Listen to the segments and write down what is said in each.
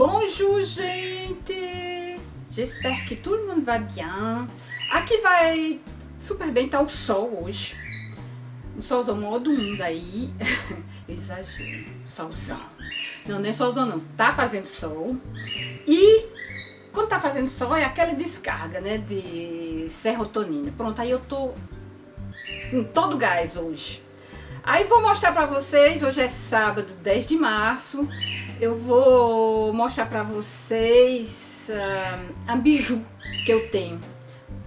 Bonjour, gente! J'espère que tout le monde va bien. Aqui vai super bem, tá o sol hoje. O solzão modo 1 daí. Exagero. Solzão. Não, não é solzão não. Tá fazendo sol. E quando tá fazendo sol é aquela descarga, né? De serotonina. Pronto, aí eu tô com todo gás hoje. Aí vou mostrar pra vocês, hoje é sábado, 10 de março. Eu vou mostrar pra vocês uh, a biju que eu tenho.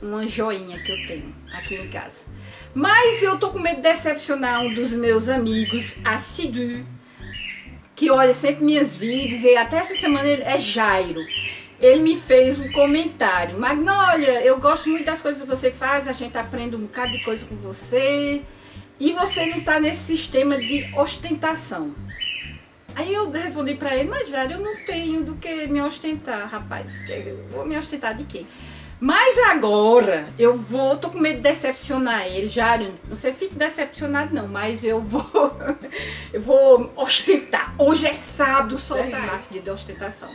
Uma joinha que eu tenho aqui em casa. Mas eu tô com medo de decepcionar um dos meus amigos assíduos, que olha sempre minhas vídeos, e até essa semana ele é Jairo. Ele me fez um comentário, Magnólia, eu gosto muito das coisas que você faz, a gente aprende um bocado de coisa com você, e você não tá nesse sistema de ostentação. Aí eu respondi pra ele, mas Jairo, eu não tenho do que me ostentar, rapaz. Eu vou me ostentar de quê? Mas agora eu vou, tô com medo de decepcionar ele, Jário. Não sei, fique decepcionado não, mas eu vou, eu vou ostentar. Hoje é sábado, soltar esse dia de ostentação.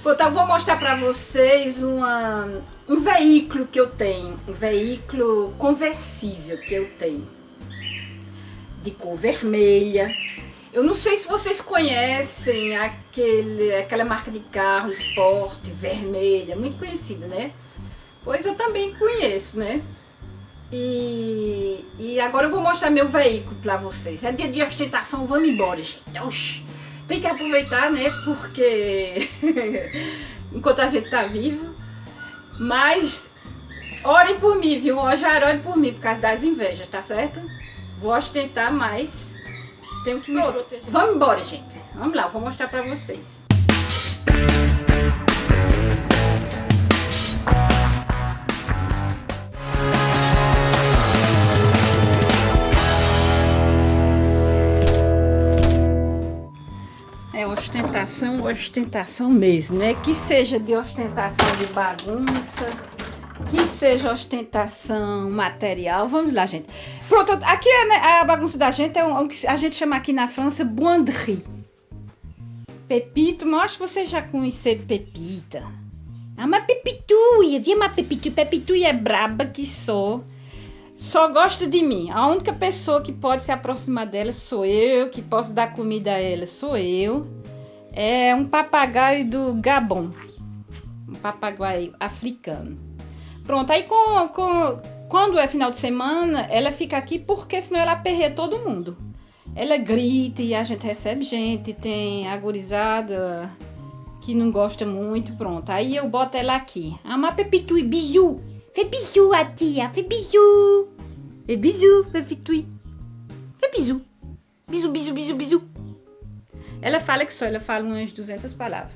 Então eu vou mostrar para vocês uma, um veículo que eu tenho, um veículo conversível que eu tenho, de cor vermelha. Eu não sei se vocês conhecem aquele, aquela marca de carro esporte vermelha, muito conhecida, né? Pois eu também conheço, né? E, e agora eu vou mostrar meu veículo para vocês. É dia de ostentação, vamos embora, gente. Oxi, tem que aproveitar, né? Porque enquanto a gente tá vivo. Mas orem por mim, viu? Hoje orem por mim por causa das invejas, tá certo? Vou ostentar, mas tenho que me Pronto. proteger. Vamos embora, gente. Vamos lá, vou mostrar para vocês. ostentação, ostentação mesmo, né? Que seja de ostentação de bagunça, seja ostentação material. Vamos lá, gente. Pronto, aqui é, né, a bagunça da gente é o que a gente chama aqui na França buanderie. Pepito, mas acho que você já conheceu Pepita. Ah, mas Pepituia, viu uma Pepitu? Pepituia é braba que sou. Só gosta de mim. A única pessoa que pode se aproximar dela sou eu, que posso dar comida a ela sou eu é um papagaio do Gabon, um papagaio africano. Pronto, aí com, com, quando é final de semana, ela fica aqui porque senão ela aperreia todo mundo. Ela grita e a gente recebe gente, tem agorizada que não gosta muito, pronto. Aí eu boto ela aqui. Ama Pepitui, biju. Fê biju a tia, fê biju. Fê biju, Pepitui. Fê biju. Biju, biju, biju, biju. Ela fala que só, ela fala umas 200 palavras.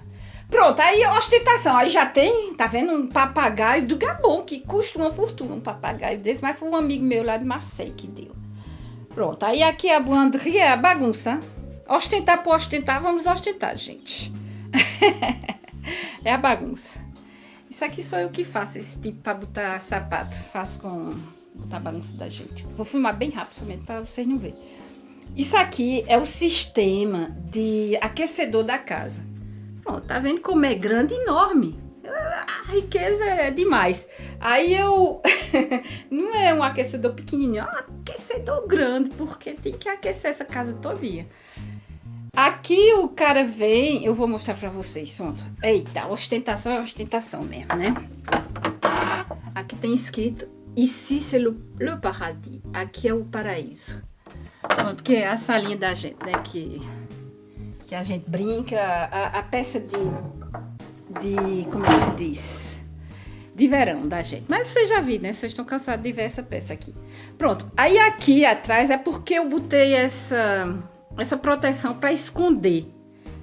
Pronto, aí ostentação. Aí já tem, tá vendo, um papagaio do Gabon, que custa uma fortuna, um papagaio desse, mas foi um amigo meu lá de Marseille que deu. Pronto, aí aqui a buanderia é a bagunça. Ostentar por ostentar, vamos ostentar, gente. é a bagunça. Isso aqui sou eu que faço, esse tipo para botar sapato. Faço com botar bagunça da gente. Vou filmar bem rápido, somente para vocês não verem. Isso aqui é o sistema de aquecedor da casa. Pronto, tá vendo como é grande e enorme? A riqueza é demais. Aí eu. não é um aquecedor pequenininho, é um aquecedor grande, porque tem que aquecer essa casa todinha. Aqui o cara vem, eu vou mostrar pra vocês, pronto. Eita, ostentação é ostentação mesmo, né? Aqui tem escrito, ici c'est le, le paradis, aqui é o paraíso. Pronto, que é a salinha da gente, né? Que, que a gente brinca, a, a peça de, de. Como é se diz? De verão da gente. Mas vocês já viram, né? Vocês estão cansados de ver essa peça aqui. Pronto. Aí aqui atrás é porque eu botei essa, essa proteção para esconder.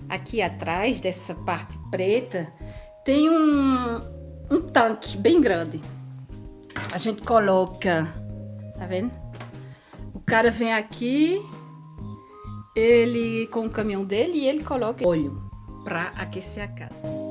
Aqui atrás dessa parte preta tem um, um tanque bem grande. A gente coloca, tá vendo? cara vem aqui, ele com o caminhão dele e ele coloca óleo para aquecer a casa.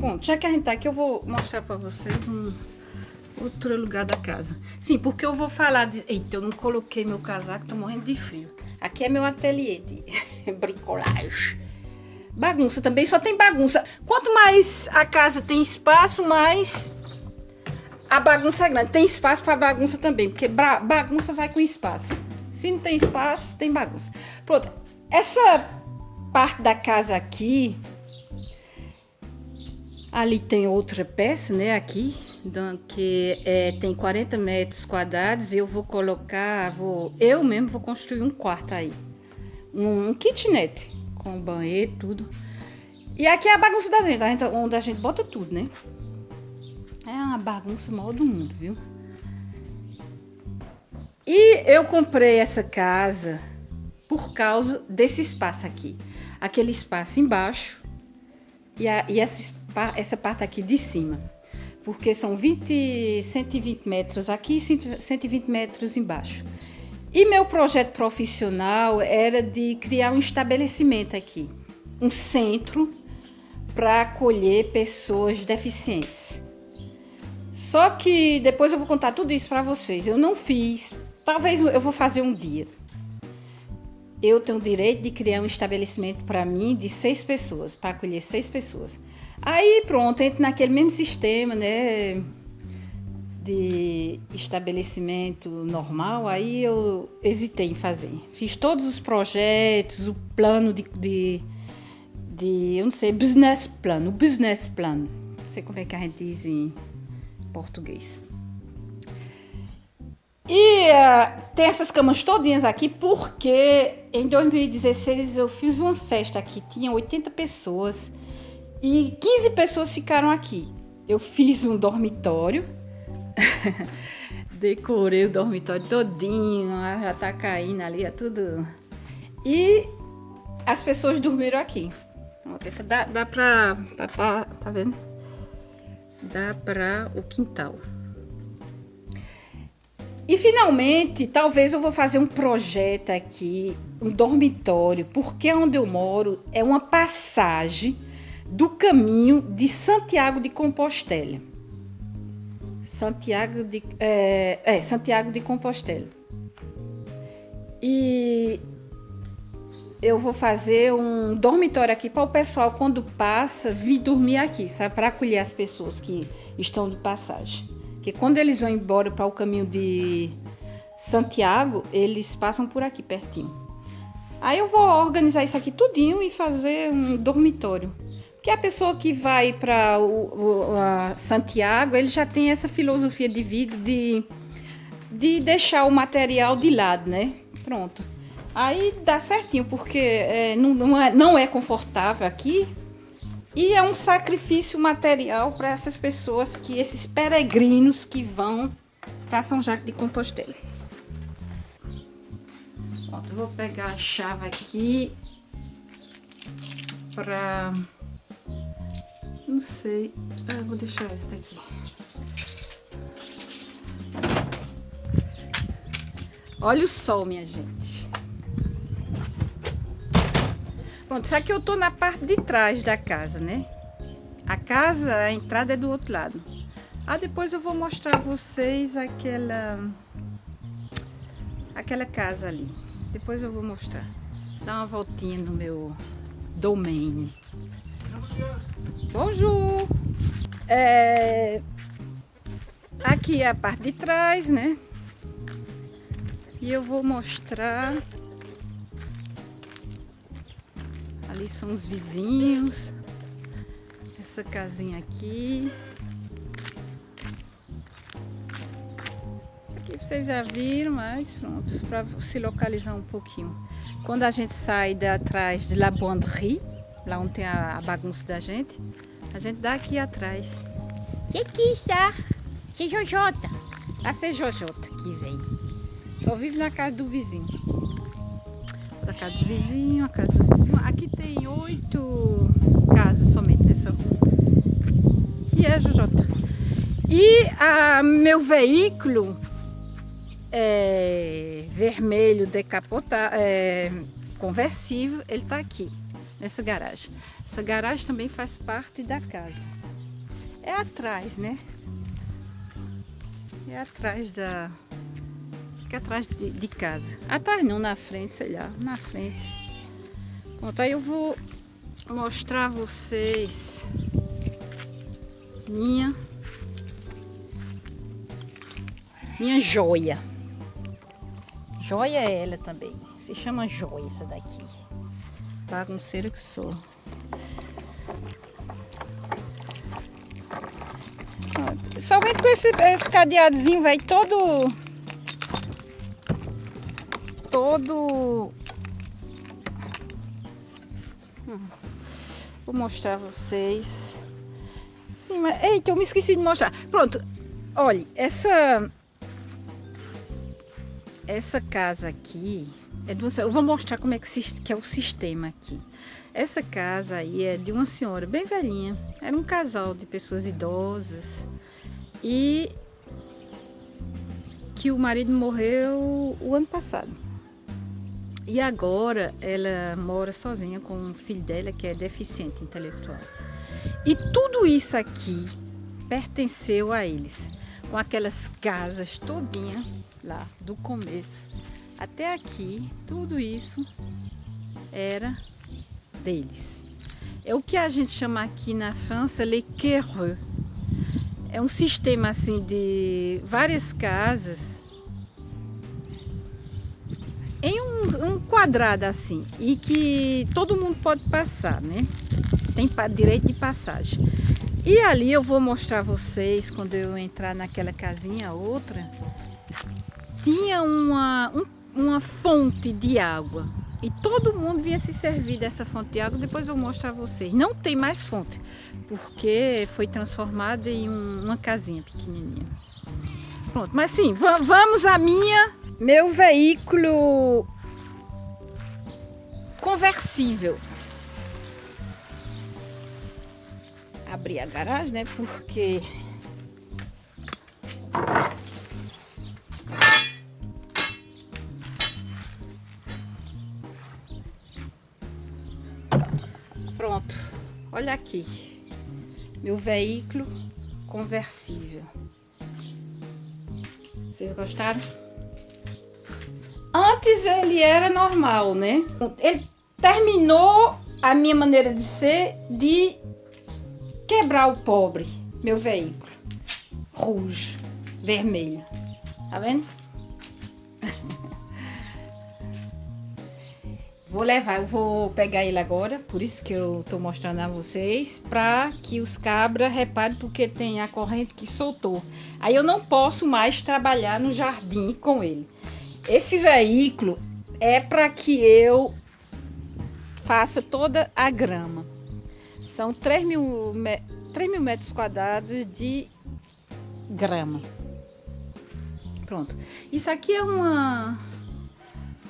Bom, já que a gente tá aqui, eu vou mostrar para vocês um outro lugar da casa. Sim, porque eu vou falar de... Eita, eu não coloquei meu casaco, tô morrendo de frio. Aqui é meu ateliê de bricolagem. Bagunça também, só tem bagunça. Quanto mais a casa tem espaço, mais a bagunça é grande. Tem espaço para bagunça também, porque bagunça vai com espaço. Se não tem espaço, tem bagunça. Pronto, essa parte da casa aqui, ali tem outra peça, né, aqui, então, que é, tem 40 metros quadrados. Eu vou colocar, vou, eu mesmo vou construir um quarto aí, um, um kitnet com banheiro, tudo. E aqui é a bagunça da gente, onde a gente bota tudo, né? É uma bagunça maior do mundo, viu? E eu comprei essa casa por causa desse espaço aqui. Aquele espaço embaixo e, a, e essa, essa parte aqui de cima. Porque são 20, 120 metros aqui e 120 metros embaixo. E meu projeto profissional era de criar um estabelecimento aqui. Um centro para acolher pessoas deficientes. Só que depois eu vou contar tudo isso para vocês. Eu não fiz, talvez eu vou fazer um dia. Eu tenho o direito de criar um estabelecimento para mim de seis pessoas, para acolher seis pessoas. Aí pronto, entro naquele mesmo sistema, né? De estabelecimento normal, aí eu hesitei em fazer. Fiz todos os projetos, o plano de, de, de eu não sei, business plan, o business plan. Não sei como é que a gente diz em português. E uh, tem essas camas todinhas aqui porque em 2016 eu fiz uma festa aqui, tinha 80 pessoas e 15 pessoas ficaram aqui. Eu fiz um dormitório, decorei o dormitório todinho, já tá caindo ali, é tudo. E as pessoas dormiram aqui. Dá, dá pra, pra, tá vendo? dá para o quintal. E finalmente, talvez eu vou fazer um projeto aqui, um dormitório, porque onde eu moro é uma passagem do caminho de Santiago de Compostela. Santiago de, é, é Santiago de Compostela. E eu vou fazer um dormitório aqui para o pessoal, quando passa, vir dormir aqui, sabe? Para acolher as pessoas que estão de passagem. Que quando eles vão embora para o caminho de Santiago, eles passam por aqui pertinho. Aí eu vou organizar isso aqui tudinho e fazer um dormitório. Porque a pessoa que vai para Santiago, ele já tem essa filosofia de vida de, de deixar o material de lado, né? Pronto. Aí dá certinho, porque é, não, não, é, não é confortável aqui e é um sacrifício material para essas pessoas, que esses peregrinos que vão para São Jacques de Compostela. Pronto, vou pegar a chave aqui para... Não sei, ah, vou deixar esta aqui. Olha o sol, minha gente. Pronto, isso aqui eu tô na parte de trás da casa, né? A casa, a entrada é do outro lado. Ah, depois eu vou mostrar a vocês aquela... Aquela casa ali. Depois eu vou mostrar. Dá uma voltinha no meu domain. Bonjour! É... Aqui é a parte de trás, né? E eu vou mostrar Ali são os vizinhos. Essa casinha aqui. Isso aqui vocês já viram, mas pronto, para se localizar um pouquinho. Quando a gente sai de atrás de La Bonderie, lá onde tem a, a bagunça da gente, a gente dá aqui atrás. Que que está? Que Jojota? Lá ser Jojota que vem. Só vive na casa do vizinho da casa do vizinho, a casa do vizinho. Aqui tem oito casas somente nessa rua. Que é a Jujota. E a, meu veículo é, vermelho decapotado, é, conversível, ele está aqui, nessa garagem. Essa garagem também faz parte da casa. É atrás, né? É atrás da... Fica atrás de, de casa. Atrás não, na frente, sei lá. Na frente. Pronto, aí eu vou mostrar a vocês minha minha joia. Joia é ela também. Se chama joia essa daqui. Bagunceira que sou. Somente com esse, esse cadeadozinho, vai todo... Todo... Hum. Vou mostrar a vocês. Sim, mas... Eita, eu me esqueci de mostrar. Pronto. Olha, essa essa casa aqui é de uma Eu vou mostrar como é que, que é o sistema aqui. Essa casa aí é de uma senhora bem velhinha. Era um casal de pessoas idosas. E que o marido morreu o ano passado. E agora ela mora sozinha com um filho dela que é deficiente intelectual. E tudo isso aqui pertenceu a eles, com aquelas casas todinha lá do começo até aqui, tudo isso era deles. É o que a gente chama aqui na França les quereux. É um sistema assim de várias casas em um, um, quadrado assim e que todo mundo pode passar, né? Tem direito de passagem. E ali eu vou mostrar vocês quando eu entrar naquela casinha outra tinha uma, um, uma fonte de água e todo mundo vinha se servir dessa fonte de água. Depois eu mostro a vocês. Não tem mais fonte, porque foi transformada em um, uma casinha pequenininha. Pronto, mas sim, vamos a minha, meu veículo conversível. Abri a garagem, né? Porque olha aqui, meu veículo conversível. Vocês gostaram? Antes ele era normal, né? Ele terminou a minha maneira de ser de quebrar o pobre, meu veículo. Rouge, vermelho. Tá vendo? Vou levar, eu vou pegar ele agora, por isso que eu tô mostrando a vocês, para que os cabras reparem porque tem a corrente que soltou. Aí eu não posso mais trabalhar no jardim com ele. Esse veículo é para que eu faça toda a grama. São 3 mil, 3 mil metros quadrados de grama. Pronto. Isso aqui é uma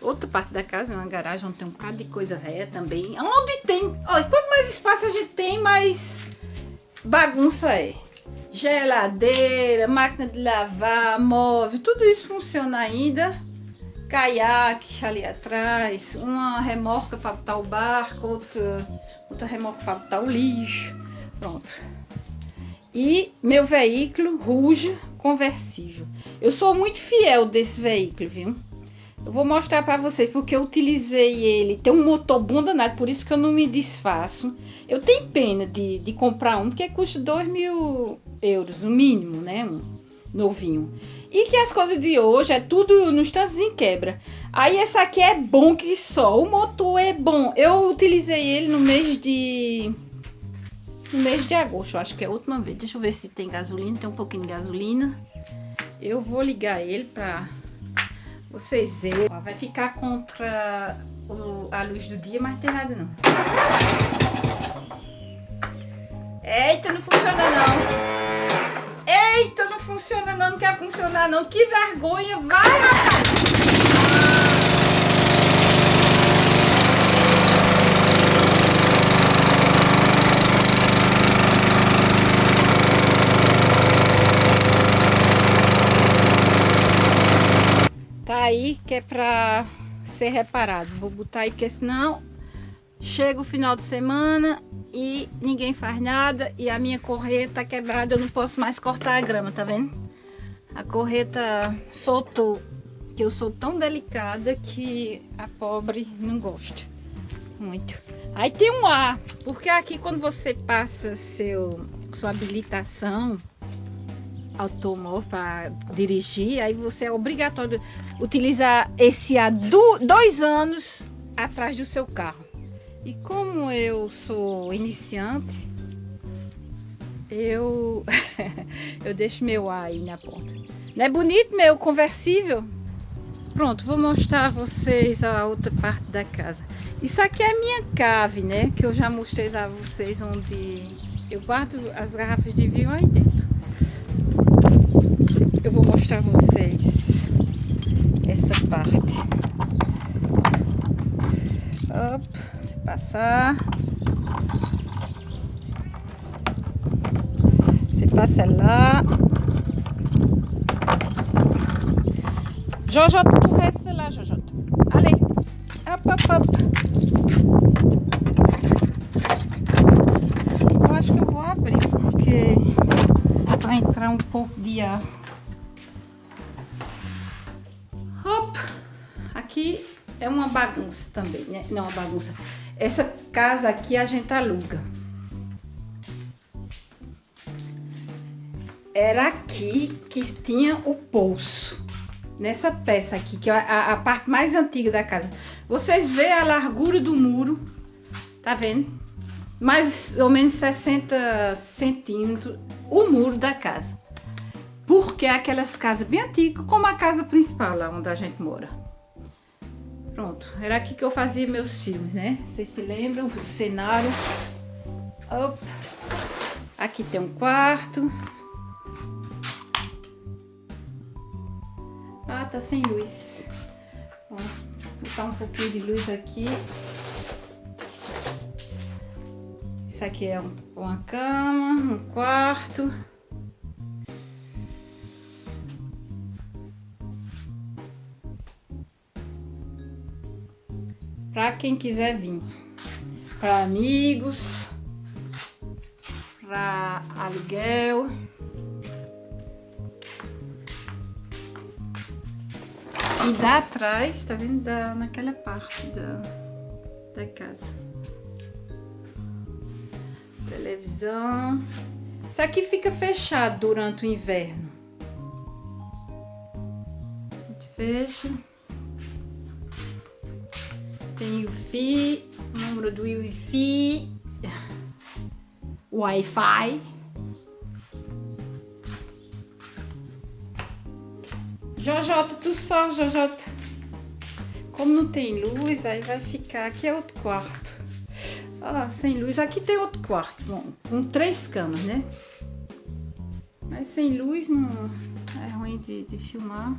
Outra parte da casa é uma garagem onde tem um bocado de coisa velha também. Onde tem... Olha, quanto mais espaço a gente tem, mais bagunça é. Geladeira, máquina de lavar, móvel, tudo isso funciona ainda. Caiaque ali atrás, uma remorca para botar o barco, outra, outra remorca para botar o lixo. Pronto. E meu veículo Ruge conversível. Eu sou muito fiel desse veículo, viu? Eu vou mostrar para vocês porque eu utilizei ele. Tem um motor bom danado, por isso que eu não me desfaço. Eu tenho pena de, de comprar um, porque custa 2 mil euros, o mínimo, né? Um novinho. E que as coisas de hoje é tudo tantos em quebra. Aí essa aqui é bom que só. O motor é bom. Eu utilizei ele no mês de... No mês de agosto, acho que é a última vez. Deixa eu ver se tem gasolina. Tem um pouquinho de gasolina. Eu vou ligar ele para vocês verem. Vai ficar contra o, a luz do dia, mas não tem nada não. Eita, não funciona não. Eita, não funciona não, não quer funcionar não. Que vergonha. Vai, rapaz. Aí que é pra ser reparado. Vou botar aí, porque senão chega o final de semana e ninguém faz nada e a minha correta tá quebrada, eu não posso mais cortar a grama, tá vendo? A correta soltou, que eu sou tão delicada que a pobre não gosta muito. Aí tem um ar, porque aqui quando você passa seu, sua habilitação automóvel para dirigir, aí você é obrigatório utilizar esse do, dois anos atrás do seu carro. E como eu sou iniciante, eu eu deixo meu ar aí na ponta. Não é bonito meu conversível? Pronto, vou mostrar a vocês a outra parte da casa. Isso aqui é minha cave, né? Que eu já mostrei a vocês onde eu guardo as garrafas de vinho aí dentro. Eu vou mostrar a vocês essa parte. Op, se passar. Se passa lá. Jojo, tu resta lá, Jojo. Allez. Hop, hop, hop. Eu acho que eu vou abrir, porque vai entrar um pouco de ar. É uma bagunça também, né? Não, uma bagunça. Essa casa aqui a gente aluga. Era aqui que tinha o poço nessa peça aqui, que é a, a, parte mais antiga da casa. Vocês veem a largura do muro, tá vendo? Mais ou menos 60 centímetros o muro da casa. Porque é aquelas casas bem antigas, como a casa principal lá onde a gente mora. Pronto, era aqui que eu fazia meus filmes, né? Vocês se lembram? O cenário. Opa. Aqui tem um quarto. Ah, tá sem luz. Vou botar um pouquinho de luz aqui. Isso aqui é um, uma cama, um quarto. Para quem quiser vir. Para amigos, para aluguel. E dá atrás, tá vendo? Da, naquela parte da, da casa. Televisão. Isso aqui fica fechado durante o inverno. A gente fecha. Tem o Wi-Fi, número do Wi-Fi. Wi-Fi. Jojota, tu só, Jojota. Como não tem luz, aí vai ficar. Aqui é outro quarto. Ah, sem luz. Aqui tem outro quarto. Bom, com três camas, né? Mas sem luz não é ruim de, de filmar.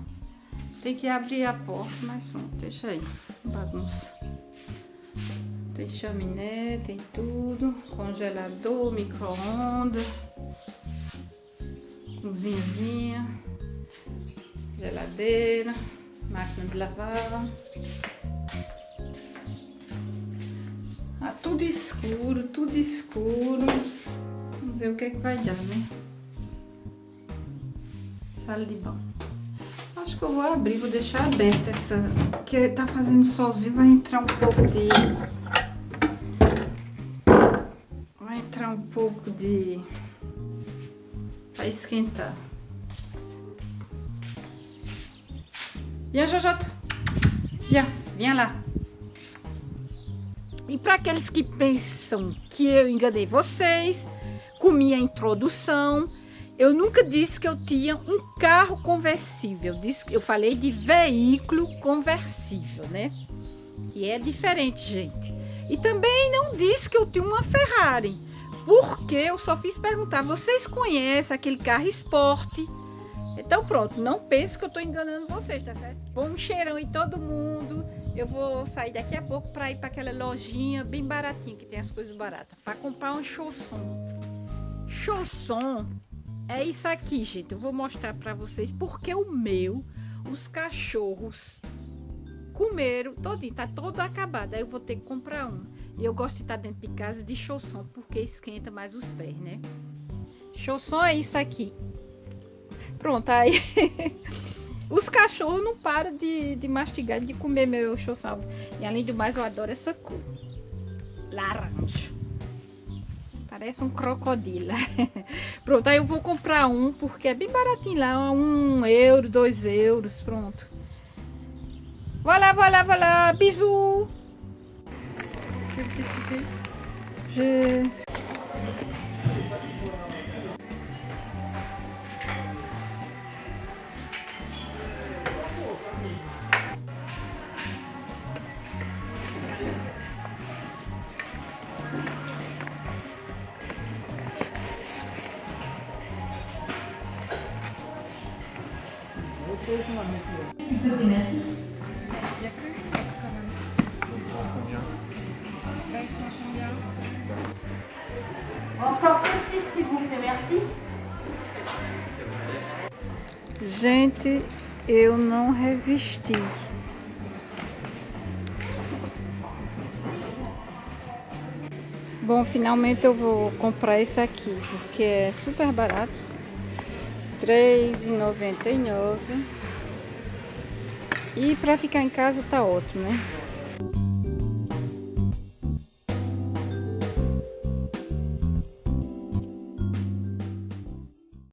Tem que abrir a porta, mas pronto, deixa aí. Bagunça. Tem chaminé, tem tudo. Congelador, micro-ondas. Cozinhazinha geladeira, máquina de lavar. Ah, tudo escuro, tudo escuro. Vamos ver o que é que vai dar, né? Sala de banho. Acho que eu vou abrir, vou deixar aberta essa. Que tá fazendo solzinho, vai entrar um pouco de. Vai entrar um pouco de. Vai esquentar. Viens, Jojota. Viens, viens lá. E para aqueles que pensam que eu enganei vocês com minha introdução, eu nunca disse que eu tinha um carro conversível. Eu, disse, eu falei de veículo conversível, né? Que é diferente, gente. E também não disse que eu tinha uma Ferrari. Porque eu só fiz perguntar, vocês conhecem aquele carro esporte então pronto, não pense que eu tô enganando vocês, tá certo? Bom cheirão em todo mundo. Eu vou sair daqui a pouco para ir para aquela lojinha bem baratinha que tem as coisas baratas, para comprar um chausson. Chausson é isso aqui, gente. Eu vou mostrar para vocês porque o meu, os cachorros comeram todinho, tá todo acabado. Aí eu vou ter que comprar um. E eu gosto de estar dentro de casa de chausson, porque esquenta mais os pés, né? Chausson é isso aqui. Pronto, aí... Os cachorros não param de, de mastigar, de comer meu chausson. E além do mais, eu adoro essa cor. Laranja. Parece um crocodilo. pronto, aí eu vou comprar um, porque é bem baratinho lá. Um euro, dois euros, pronto. Voilà, voilà, voilà. Bisous. Je... Gente, eu não resisti. Bom, finalmente eu vou comprar esse aqui, porque é super barato. R$3,99. E para ficar em casa tá ótimo, né?